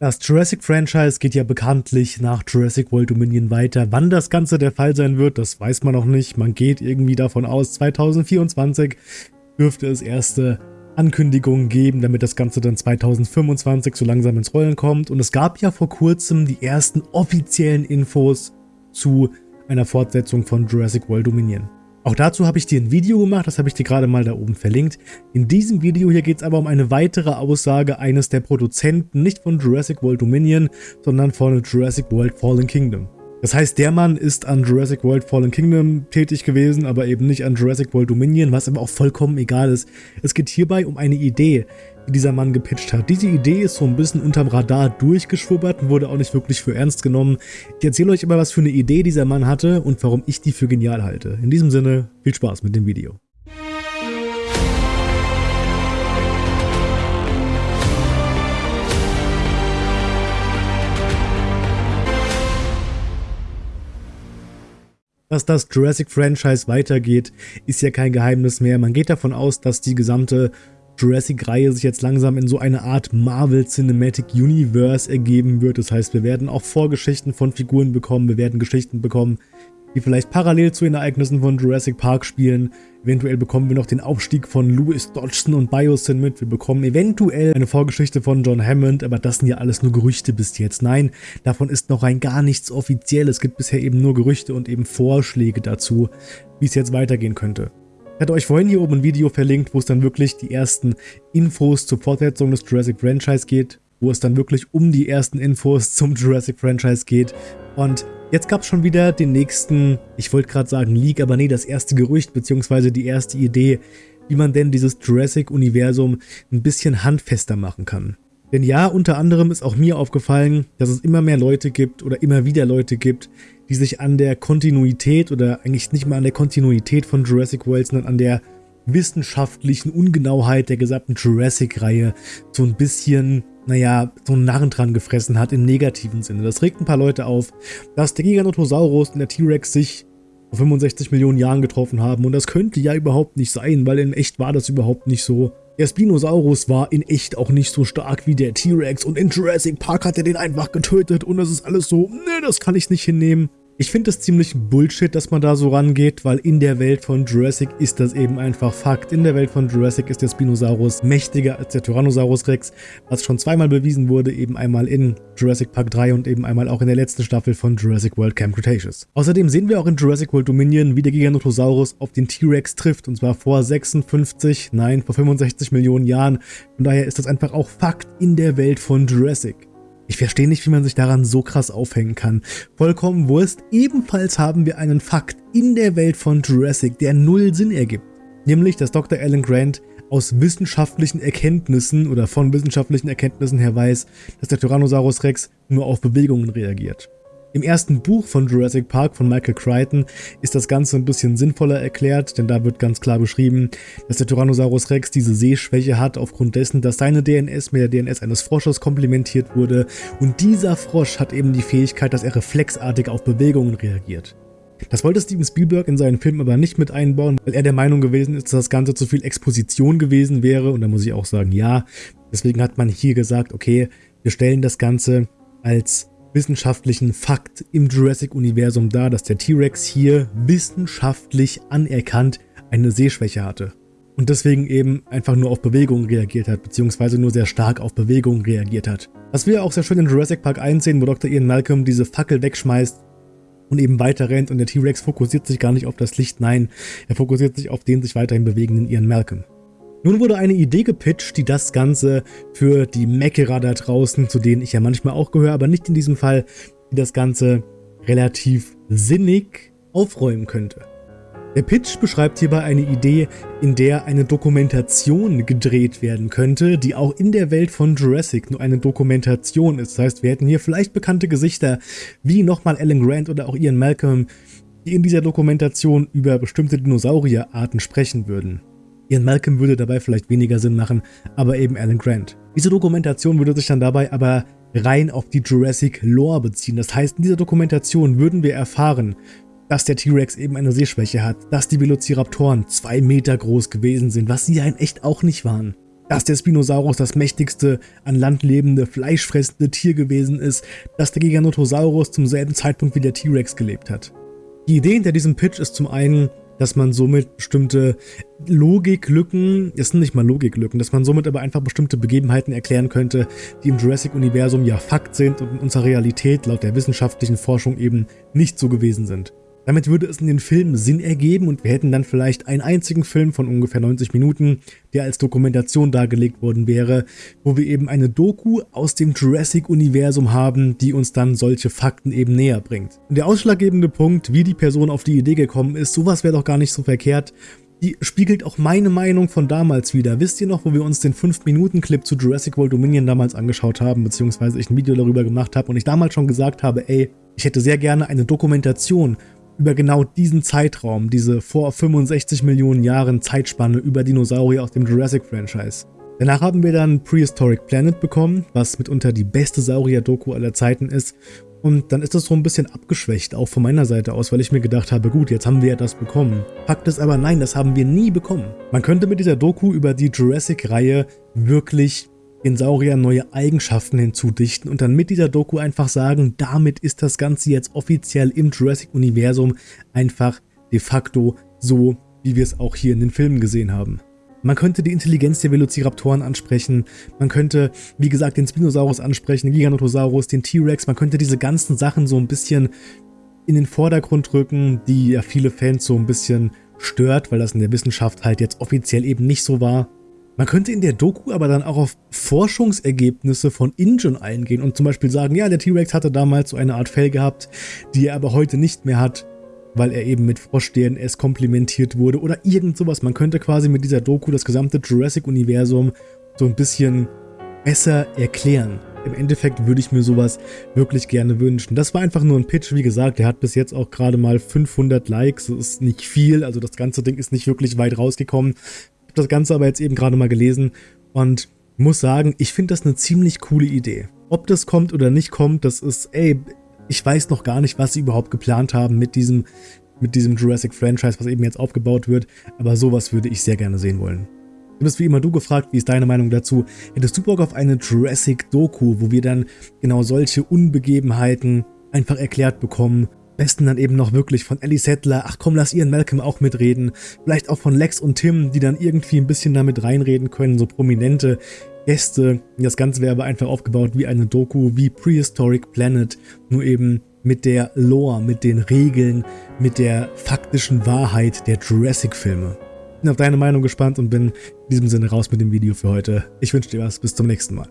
Das Jurassic-Franchise geht ja bekanntlich nach Jurassic World Dominion weiter. Wann das Ganze der Fall sein wird, das weiß man noch nicht. Man geht irgendwie davon aus, 2024 dürfte es erste Ankündigungen geben, damit das Ganze dann 2025 so langsam ins Rollen kommt. Und es gab ja vor kurzem die ersten offiziellen Infos zu einer Fortsetzung von Jurassic World Dominion. Auch dazu habe ich dir ein Video gemacht, das habe ich dir gerade mal da oben verlinkt. In diesem Video hier geht es aber um eine weitere Aussage eines der Produzenten, nicht von Jurassic World Dominion, sondern von Jurassic World Fallen Kingdom. Das heißt, der Mann ist an Jurassic World Fallen Kingdom tätig gewesen, aber eben nicht an Jurassic World Dominion, was aber auch vollkommen egal ist. Es geht hierbei um eine Idee, die dieser Mann gepitcht hat. Diese Idee ist so ein bisschen unterm Radar durchgeschwubbert und wurde auch nicht wirklich für ernst genommen. Ich erzähle euch immer, was für eine Idee dieser Mann hatte und warum ich die für genial halte. In diesem Sinne, viel Spaß mit dem Video. Dass das Jurassic-Franchise weitergeht, ist ja kein Geheimnis mehr. Man geht davon aus, dass die gesamte Jurassic-Reihe sich jetzt langsam in so eine Art Marvel Cinematic Universe ergeben wird. Das heißt, wir werden auch Vorgeschichten von Figuren bekommen, wir werden Geschichten bekommen, die vielleicht parallel zu den Ereignissen von Jurassic Park spielen. Eventuell bekommen wir noch den Aufstieg von Louis Dodgson und Biosyn mit. Wir bekommen eventuell eine Vorgeschichte von John Hammond, aber das sind ja alles nur Gerüchte bis jetzt. Nein, davon ist noch rein gar nichts offiziell. Es gibt bisher eben nur Gerüchte und eben Vorschläge dazu, wie es jetzt weitergehen könnte. Ich hatte euch vorhin hier oben ein Video verlinkt, wo es dann wirklich die ersten Infos zur Fortsetzung des Jurassic Franchise geht, wo es dann wirklich um die ersten Infos zum Jurassic Franchise geht. Und jetzt gab es schon wieder den nächsten, ich wollte gerade sagen Leak, aber nee, das erste Gerücht beziehungsweise die erste Idee, wie man denn dieses Jurassic-Universum ein bisschen handfester machen kann. Denn ja, unter anderem ist auch mir aufgefallen, dass es immer mehr Leute gibt oder immer wieder Leute gibt, die sich an der Kontinuität oder eigentlich nicht mal an der Kontinuität von Jurassic World, sondern an der wissenschaftlichen Ungenauheit der gesamten Jurassic-Reihe so ein bisschen, naja, so einen Narren dran gefressen hat im negativen Sinne. Das regt ein paar Leute auf, dass der Giganotosaurus und der T-Rex sich vor 65 Millionen Jahren getroffen haben und das könnte ja überhaupt nicht sein, weil in echt war das überhaupt nicht so. Der Spinosaurus war in echt auch nicht so stark wie der T-Rex und in Jurassic Park hat er den einfach getötet und das ist alles so, ne, das kann ich nicht hinnehmen. Ich finde es ziemlich Bullshit, dass man da so rangeht, weil in der Welt von Jurassic ist das eben einfach Fakt. In der Welt von Jurassic ist der Spinosaurus mächtiger als der Tyrannosaurus Rex, was schon zweimal bewiesen wurde, eben einmal in Jurassic Park 3 und eben einmal auch in der letzten Staffel von Jurassic World Camp Cretaceous. Außerdem sehen wir auch in Jurassic World Dominion, wie der Giganotosaurus auf den T-Rex trifft, und zwar vor 56, nein, vor 65 Millionen Jahren. Von daher ist das einfach auch Fakt in der Welt von Jurassic. Ich verstehe nicht, wie man sich daran so krass aufhängen kann. Vollkommen Wurst. Ebenfalls haben wir einen Fakt in der Welt von Jurassic, der null Sinn ergibt. Nämlich, dass Dr. Alan Grant aus wissenschaftlichen Erkenntnissen oder von wissenschaftlichen Erkenntnissen her weiß, dass der Tyrannosaurus Rex nur auf Bewegungen reagiert. Im ersten Buch von Jurassic Park von Michael Crichton ist das Ganze ein bisschen sinnvoller erklärt, denn da wird ganz klar beschrieben, dass der Tyrannosaurus Rex diese Sehschwäche hat, aufgrund dessen, dass seine DNS mit der DNS eines Frosches komplementiert wurde und dieser Frosch hat eben die Fähigkeit, dass er reflexartig auf Bewegungen reagiert. Das wollte Steven Spielberg in seinen Film aber nicht mit einbauen, weil er der Meinung gewesen ist, dass das Ganze zu viel Exposition gewesen wäre und da muss ich auch sagen, ja. Deswegen hat man hier gesagt, okay, wir stellen das Ganze als wissenschaftlichen Fakt im Jurassic-Universum dar, dass der T-Rex hier wissenschaftlich anerkannt eine Sehschwäche hatte. Und deswegen eben einfach nur auf Bewegungen reagiert hat, beziehungsweise nur sehr stark auf Bewegungen reagiert hat. Was wir auch sehr schön in Jurassic Park 1 sehen, wo Dr. Ian Malcolm diese Fackel wegschmeißt und eben weiter rennt und der T-Rex fokussiert sich gar nicht auf das Licht, nein, er fokussiert sich auf den sich weiterhin bewegenden Ian Malcolm. Nun wurde eine Idee gepitcht, die das Ganze für die Meckerer da draußen, zu denen ich ja manchmal auch gehöre, aber nicht in diesem Fall, die das Ganze relativ sinnig aufräumen könnte. Der Pitch beschreibt hierbei eine Idee, in der eine Dokumentation gedreht werden könnte, die auch in der Welt von Jurassic nur eine Dokumentation ist. Das heißt, wir hätten hier vielleicht bekannte Gesichter, wie nochmal Alan Grant oder auch Ian Malcolm, die in dieser Dokumentation über bestimmte Dinosaurierarten sprechen würden. Ian Malcolm würde dabei vielleicht weniger Sinn machen, aber eben Alan Grant. Diese Dokumentation würde sich dann dabei aber rein auf die Jurassic Lore beziehen. Das heißt, in dieser Dokumentation würden wir erfahren, dass der T-Rex eben eine Sehschwäche hat, dass die Velociraptoren zwei Meter groß gewesen sind, was sie ja in echt auch nicht waren. dass der Spinosaurus das mächtigste an Land lebende, fleischfressende Tier gewesen ist, dass der Giganotosaurus zum selben Zeitpunkt wie der T-Rex gelebt hat. Die Idee hinter diesem Pitch ist zum einen, dass man somit bestimmte Logiklücken, es sind nicht mal Logiklücken, dass man somit aber einfach bestimmte Begebenheiten erklären könnte, die im Jurassic-Universum ja Fakt sind und in unserer Realität laut der wissenschaftlichen Forschung eben nicht so gewesen sind. Damit würde es in den Filmen Sinn ergeben und wir hätten dann vielleicht einen einzigen Film von ungefähr 90 Minuten, der als Dokumentation dargelegt worden wäre, wo wir eben eine Doku aus dem Jurassic-Universum haben, die uns dann solche Fakten eben näher bringt. Und der ausschlaggebende Punkt, wie die Person auf die Idee gekommen ist, sowas wäre doch gar nicht so verkehrt, die spiegelt auch meine Meinung von damals wieder. Wisst ihr noch, wo wir uns den 5-Minuten-Clip zu Jurassic World Dominion damals angeschaut haben, beziehungsweise ich ein Video darüber gemacht habe und ich damals schon gesagt habe, ey, ich hätte sehr gerne eine Dokumentation über genau diesen Zeitraum, diese vor 65 Millionen Jahren Zeitspanne über Dinosaurier aus dem Jurassic-Franchise. Danach haben wir dann Prehistoric Planet bekommen, was mitunter die beste Saurier-Doku aller Zeiten ist. Und dann ist das so ein bisschen abgeschwächt, auch von meiner Seite aus, weil ich mir gedacht habe, gut, jetzt haben wir ja das bekommen. Fakt ist aber, nein, das haben wir nie bekommen. Man könnte mit dieser Doku über die Jurassic-Reihe wirklich den Sauriern neue Eigenschaften hinzudichten und dann mit dieser Doku einfach sagen, damit ist das Ganze jetzt offiziell im Jurassic-Universum einfach de facto so, wie wir es auch hier in den Filmen gesehen haben. Man könnte die Intelligenz der Velociraptoren ansprechen, man könnte, wie gesagt, den Spinosaurus ansprechen, den Giganotosaurus, den T-Rex, man könnte diese ganzen Sachen so ein bisschen in den Vordergrund rücken, die ja viele Fans so ein bisschen stört, weil das in der Wissenschaft halt jetzt offiziell eben nicht so war. Man könnte in der Doku aber dann auch auf Forschungsergebnisse von InGen eingehen und zum Beispiel sagen, ja, der T-Rex hatte damals so eine Art Fell gehabt, die er aber heute nicht mehr hat, weil er eben mit Frosch-DNS komplementiert wurde oder irgend sowas. Man könnte quasi mit dieser Doku das gesamte Jurassic-Universum so ein bisschen besser erklären. Im Endeffekt würde ich mir sowas wirklich gerne wünschen. Das war einfach nur ein Pitch, wie gesagt, der hat bis jetzt auch gerade mal 500 Likes, das ist nicht viel, also das ganze Ding ist nicht wirklich weit rausgekommen das Ganze aber jetzt eben gerade mal gelesen und muss sagen, ich finde das eine ziemlich coole Idee. Ob das kommt oder nicht kommt, das ist, ey, ich weiß noch gar nicht, was sie überhaupt geplant haben mit diesem, mit diesem Jurassic-Franchise, was eben jetzt aufgebaut wird, aber sowas würde ich sehr gerne sehen wollen. Du bist wie immer du gefragt, wie ist deine Meinung dazu? Hättest du Bock auf eine Jurassic-Doku, wo wir dann genau solche Unbegebenheiten einfach erklärt bekommen, besten dann eben noch wirklich von Ellie Settler, ach komm, lass Ian Malcolm auch mitreden, vielleicht auch von Lex und Tim, die dann irgendwie ein bisschen damit reinreden können, so prominente Gäste. Das Ganze wäre aber einfach aufgebaut wie eine Doku, wie Prehistoric Planet, nur eben mit der Lore, mit den Regeln, mit der faktischen Wahrheit der Jurassic-Filme. Bin auf deine Meinung gespannt und bin in diesem Sinne raus mit dem Video für heute. Ich wünsche dir was, bis zum nächsten Mal.